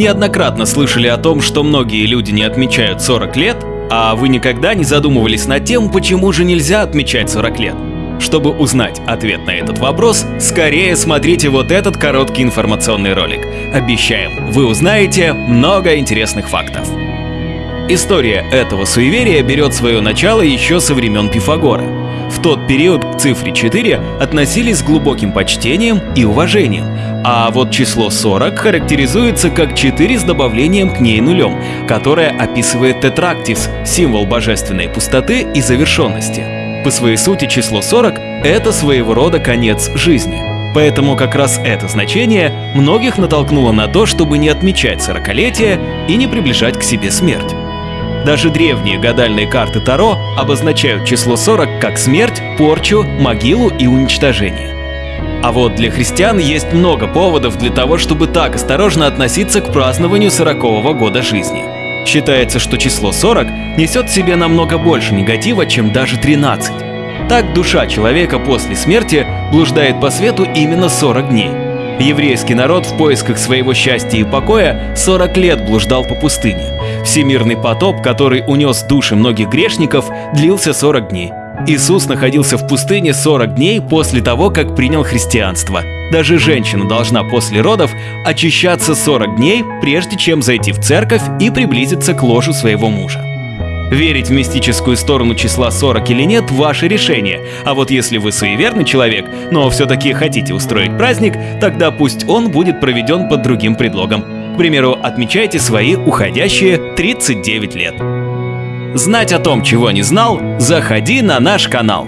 Неоднократно слышали о том, что многие люди не отмечают 40 лет, а вы никогда не задумывались над тем, почему же нельзя отмечать 40 лет? Чтобы узнать ответ на этот вопрос, скорее смотрите вот этот короткий информационный ролик. Обещаем, вы узнаете много интересных фактов. История этого суеверия берет свое начало еще со времен Пифагора. Тот период к цифре 4 относились с глубоким почтением и уважением, а вот число 40 характеризуется как 4 с добавлением к ней нулем, которое описывает тетрактис, символ божественной пустоты и завершенности. По своей сути число 40 — это своего рода конец жизни. Поэтому как раз это значение многих натолкнуло на то, чтобы не отмечать сорокалетие и не приближать к себе смерть. Даже древние гадальные карты Таро обозначают число 40 как смерть, порчу, могилу и уничтожение. А вот для христиан есть много поводов для того, чтобы так осторожно относиться к празднованию 40 года жизни. Считается, что число 40 несет в себе намного больше негатива, чем даже 13. Так душа человека после смерти блуждает по свету именно 40 дней. Еврейский народ в поисках своего счастья и покоя 40 лет блуждал по пустыне. Всемирный потоп, который унес души многих грешников, длился 40 дней. Иисус находился в пустыне 40 дней после того, как принял христианство. Даже женщина должна после родов очищаться 40 дней, прежде чем зайти в церковь и приблизиться к ложу своего мужа. Верить в мистическую сторону числа 40 или нет – ваше решение. А вот если вы суеверный человек, но все-таки хотите устроить праздник, тогда пусть он будет проведен под другим предлогом. К примеру, отмечайте свои уходящие 39 лет. Знать о том, чего не знал, заходи на наш канал.